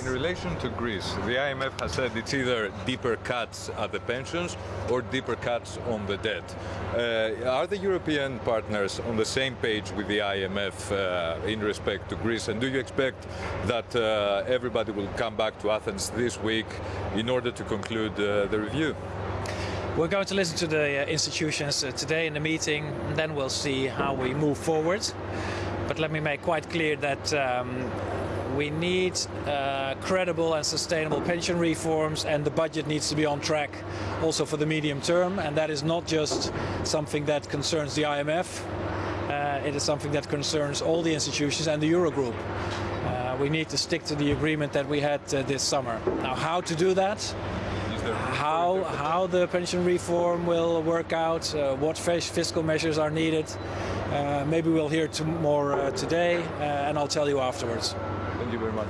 In relation to Greece, the IMF has said it's either deeper cuts at the pensions or deeper cuts on the debt. Uh, are the European partners on the same page with the IMF uh, in respect to Greece? And do you expect that uh, everybody will come back to Athens this week in order to conclude uh, the review? We're going to listen to the uh, institutions uh, today in the meeting, and then we'll see how we move forward. But let me make quite clear that um, we need uh, credible and sustainable pension reforms, and the budget needs to be on track also for the medium term. And that is not just something that concerns the IMF, uh, it is something that concerns all the institutions and the Eurogroup. Uh, we need to stick to the agreement that we had uh, this summer. Now, how to do that? How how the pension reform will work out, uh, what fiscal measures are needed. Uh, maybe we'll hear more uh, today, uh, and I'll tell you afterwards. Thank you very much.